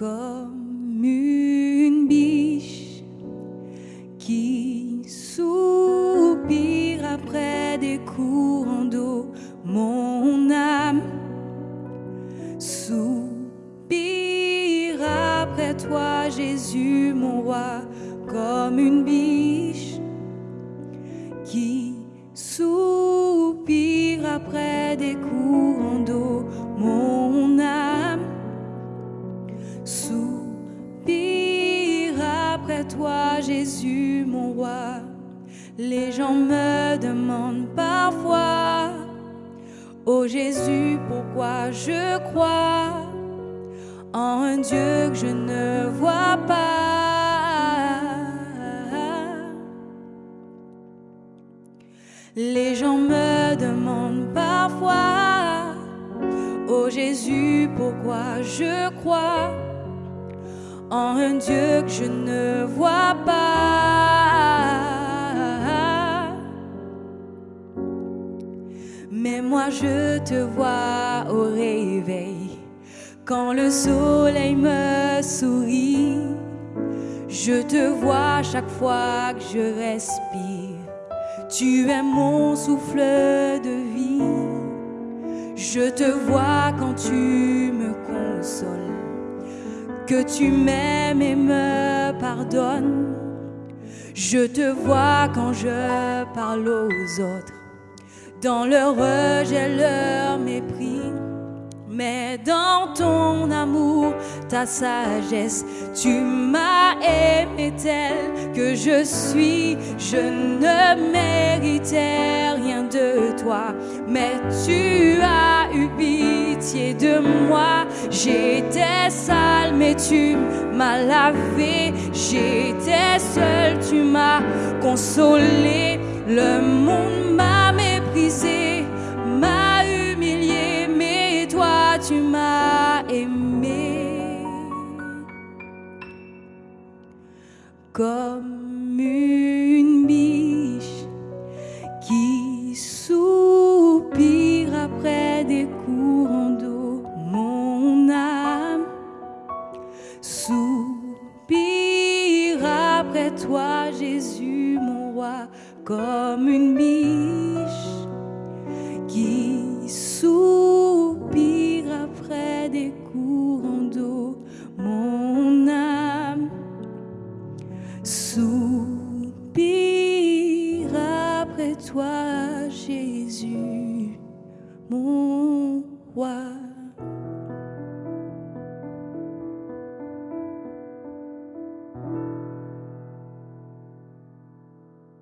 comme une biche qui soupire après des courants d'eau, mon âme soupire après toi, Jésus, mon roi, comme une biche Jésus, mon roi. Les gens me demandent parfois, oh Jésus, pourquoi je crois en un Dieu que je ne vois pas. Les gens me demandent parfois, oh Jésus, pourquoi je crois en un Dieu que je ne vois pas. Mais moi je te vois au réveil, quand le soleil me sourit, je te vois chaque fois que je respire. Tu es mon souffle de vie. Je te vois quand tu me consoles, que tu m'aimes et me pardonnes. Je te vois quand je parle aux autres, dans leur rejet, leur mépris. Mais dans ton amour, ta sagesse, tu m'as aimé tel que je suis. Je ne méritais rien de toi, mais tu as eu de moi. J'étais sale, mais tu m'as lavé. J'étais seul, tu m'as consolé. Le monde m'a méprisé, m'a humilié, mais toi tu m'as aimé. Comme une toi, Jésus, mon roi, comme une biche qui soupire après des courants d'eau, mon âme soupire après toi, Jésus, mon roi.